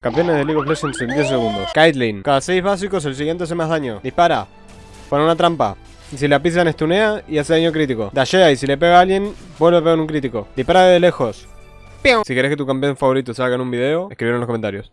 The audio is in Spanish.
Campeones de League of Legends en 10 segundos. Caitlyn. Cada 6 básicos el siguiente hace más daño. Dispara. Pone una trampa. Y si la pisan estunea y hace daño crítico. Dashea y si le pega a alguien, vuelve a pegar un crítico. Dispara de lejos. Si querés que tu campeón favorito salga en un video, escribilo en los comentarios.